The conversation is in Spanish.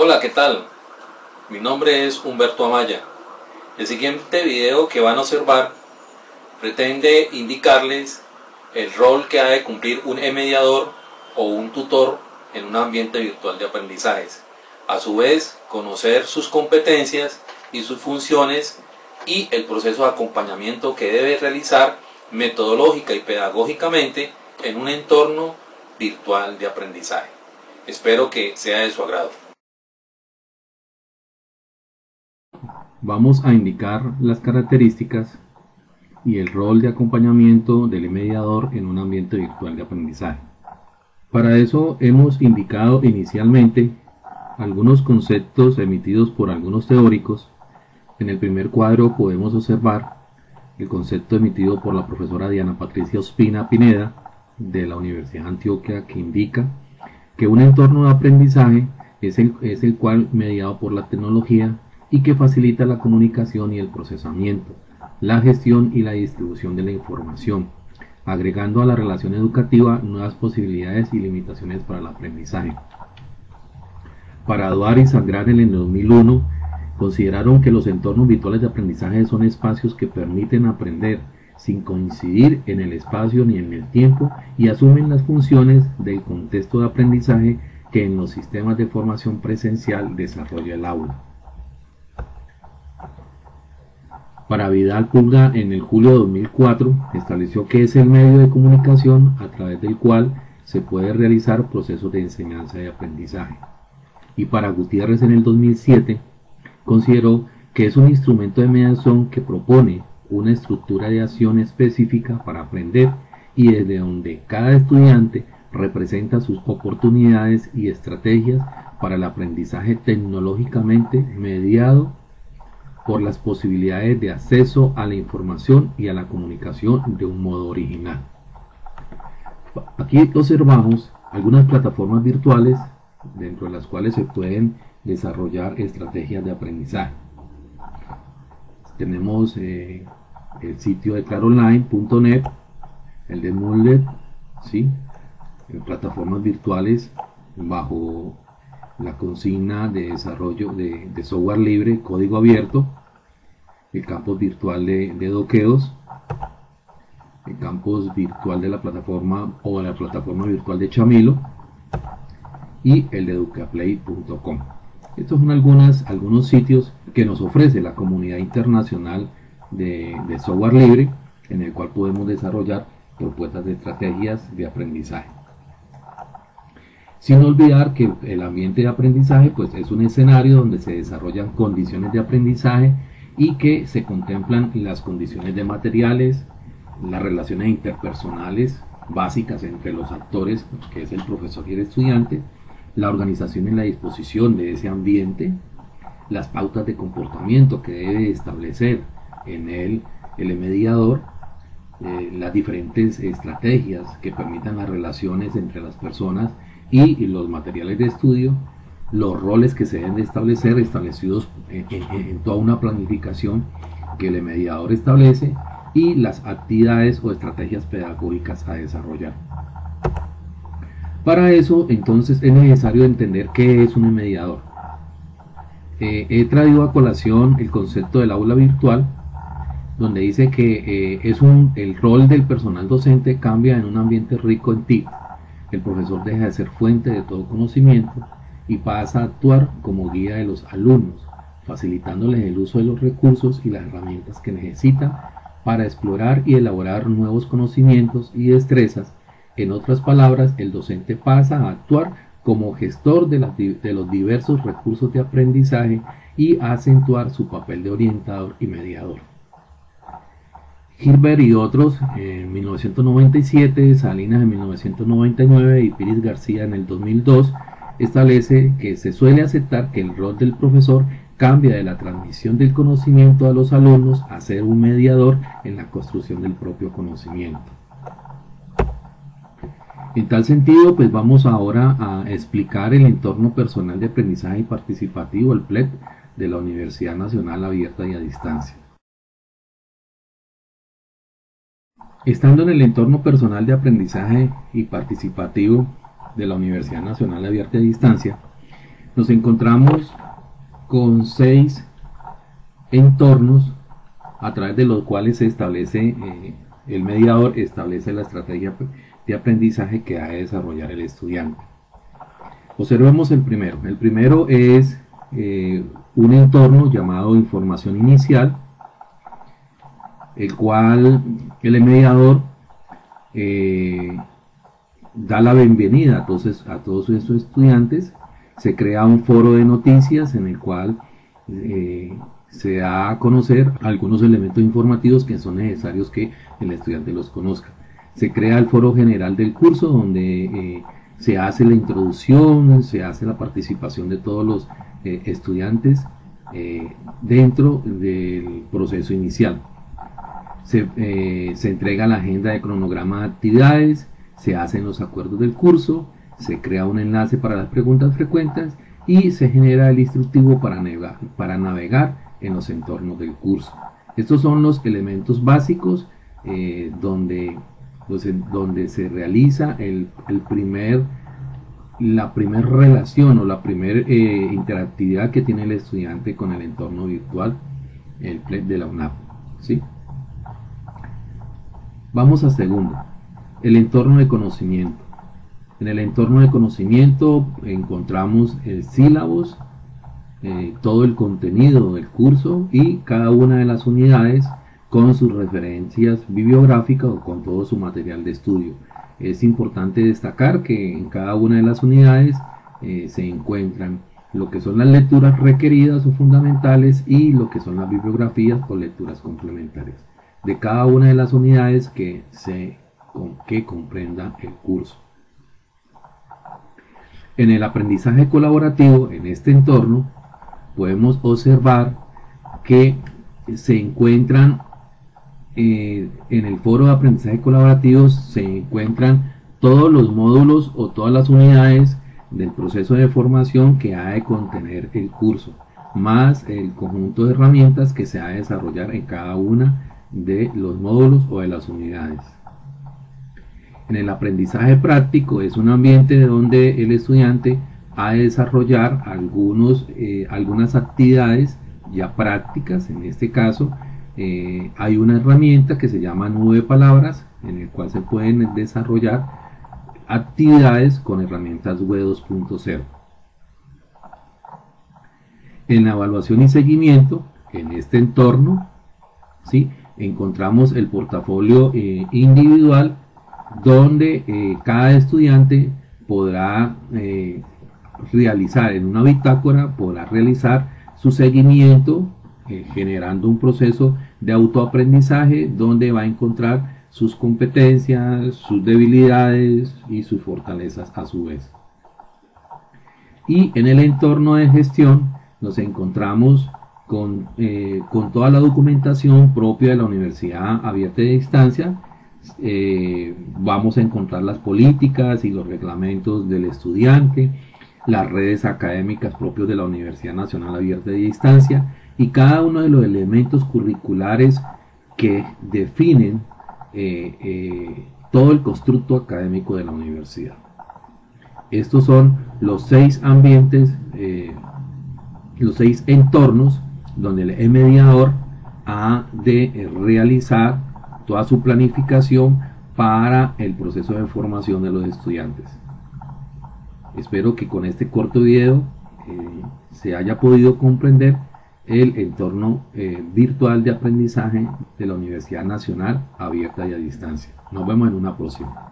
Hola, ¿qué tal? Mi nombre es Humberto Amaya. El siguiente video que van a observar pretende indicarles el rol que ha de cumplir un mediador o un tutor en un ambiente virtual de aprendizajes. A su vez, conocer sus competencias y sus funciones y el proceso de acompañamiento que debe realizar metodológica y pedagógicamente en un entorno virtual de aprendizaje. Espero que sea de su agrado. Vamos a indicar las características y el rol de acompañamiento del mediador en un ambiente virtual de aprendizaje. Para eso hemos indicado inicialmente algunos conceptos emitidos por algunos teóricos. En el primer cuadro podemos observar el concepto emitido por la profesora Diana Patricia Ospina Pineda de la Universidad de Antioquia que indica que un entorno de aprendizaje es el, es el cual mediado por la tecnología y que facilita la comunicación y el procesamiento, la gestión y la distribución de la información, agregando a la relación educativa nuevas posibilidades y limitaciones para el aprendizaje. Para Duar y Sangrar en el 2001 consideraron que los entornos virtuales de aprendizaje son espacios que permiten aprender sin coincidir en el espacio ni en el tiempo y asumen las funciones del contexto de aprendizaje que en los sistemas de formación presencial desarrolla el aula. Para Vidal Pulga en el julio de 2004 estableció que es el medio de comunicación a través del cual se puede realizar procesos de enseñanza y aprendizaje. Y para Gutiérrez en el 2007 consideró que es un instrumento de mediación que propone una estructura de acción específica para aprender y desde donde cada estudiante representa sus oportunidades y estrategias para el aprendizaje tecnológicamente mediado por las posibilidades de acceso a la información y a la comunicación de un modo original. Aquí observamos algunas plataformas virtuales dentro de las cuales se pueden desarrollar estrategias de aprendizaje. Tenemos eh, el sitio de claronline.net, el de Moodle, ¿sí? plataformas virtuales bajo la consigna de desarrollo de, software libre, código abierto, el campus virtual de, doqueos, el campus virtual de la plataforma o la plataforma virtual de Chamilo y el de educaplay.com. Estos son algunos sitios que nos ofrece la comunidad internacional de, de software libre en el cual podemos desarrollar propuestas de estrategias de aprendizaje. Sin olvidar que el ambiente de aprendizaje pues, es un escenario donde se desarrollan condiciones de aprendizaje y que se contemplan las condiciones de materiales, las relaciones interpersonales básicas entre los actores, que es el profesor y el estudiante, la organización y la disposición de ese ambiente, las pautas de comportamiento que debe establecer en él el mediador, eh, las diferentes estrategias que permitan las relaciones entre las personas y los materiales de estudio, los roles que se deben de establecer establecidos en, toda una planificación que el mediador establece y las actividades o estrategias pedagógicas a desarrollar. Para eso entonces es necesario entender qué es un mediador. Eh, he traído a colación el concepto del aula virtual donde dice que eh, es un, el rol del personal docente cambia en un ambiente rico en ti el profesor deja de ser fuente de todo conocimiento y pasa a actuar como guía de los alumnos, facilitándoles el uso de los recursos y las herramientas que necesitan para explorar y elaborar nuevos conocimientos y destrezas. En otras palabras, el docente pasa a actuar como gestor de, los diversos recursos de aprendizaje y acentuar su papel de orientador y mediador. Gilbert y otros en 1997, Salinas en 1999 y Piris García en el 2002 establece que se suele aceptar que el rol del profesor cambia de la transmisión del conocimiento a los alumnos a ser un mediador en la construcción del propio conocimiento. En tal sentido, pues vamos ahora a explicar el entorno personal de aprendizaje participativo, el PLET, de la Universidad Nacional Abierta y a Distancia. Estando en el entorno personal de aprendizaje y participativo de la Universidad Nacional Abierta a Distancia, nos encontramos con seis entornos a través de los cuales se establece eh, el mediador establece la estrategia de aprendizaje que ha de desarrollar el estudiante. Observemos el primero. El primero es eh, un entorno llamado información inicial, el cual el mediador eh, da la bienvenida entonces, a todos estos estudiantes. Se crea un foro de noticias en el cual eh, se da a conocer algunos elementos informativos que son necesarios que el estudiante los conozca. Se crea el foro general del curso donde eh, se hace la introducción, se hace la participación de todos los eh, estudiantes dentro del proceso inicial. Se, se entrega la agenda de cronograma de actividades, se hacen los acuerdos del curso, se crea un enlace para las preguntas frecuentes y se genera el instructivo para navegar, en los entornos del curso. Estos son los elementos básicos eh, donde, pues, donde se realiza el, primer, la primera relación o la primera eh, interactividad que tiene el estudiante con el entorno virtual, de la UNAP. ¿sí? Vamos a segundo, el entorno de conocimiento. En el entorno de conocimiento encontramos el sílabos, eh, todo el contenido del curso y cada una de las unidades con sus referencias bibliográficas o con todo su material de estudio. Es importante destacar que en cada una de las unidades eh, se encuentran lo que son las lecturas requeridas o fundamentales y lo que son las bibliografías o lecturas complementarias de cada una de las unidades que, se, que comprenda el curso. En el aprendizaje colaborativo, en este entorno, podemos observar que se encuentran eh, en el foro de aprendizaje colaborativo se encuentran todos los módulos o todas las unidades del proceso de formación que ha de contener el curso, más el conjunto de herramientas que se ha de desarrollar en cada una de los módulos o de las unidades. En el aprendizaje práctico es un ambiente donde el estudiante a desarrollar algunos, eh, algunas actividades ya prácticas. En este caso, eh, hay una herramienta que se llama nube de palabras, en el cual se pueden desarrollar actividades con herramientas web 2.0. En la evaluación y seguimiento, en este entorno, ¿sí? encontramos el portafolio eh, individual donde cada estudiante podrá realizar en una bitácora, podrá realizar su seguimiento eh, generando un proceso de autoaprendizaje donde va a encontrar sus competencias, sus debilidades y sus fortalezas a su vez. Y en el entorno de gestión nos encontramos con, eh, con toda la documentación propia de la Universidad Abierta de Distancia. Eh, vamos a encontrar las políticas y los reglamentos del estudiante, las redes académicas propios de la Universidad Nacional Abierta de Distancia y cada uno de los elementos curriculares que definen eh, eh, todo el constructo académico de la universidad. Estos son los seis ambientes, los seis entornos donde el mediador ha de realizar toda su planificación para el proceso de formación de los estudiantes. Espero que con este corto video eh, se haya podido comprender el entorno eh, virtual de aprendizaje de la Universidad Nacional abierta y a distancia. Nos vemos en una próxima.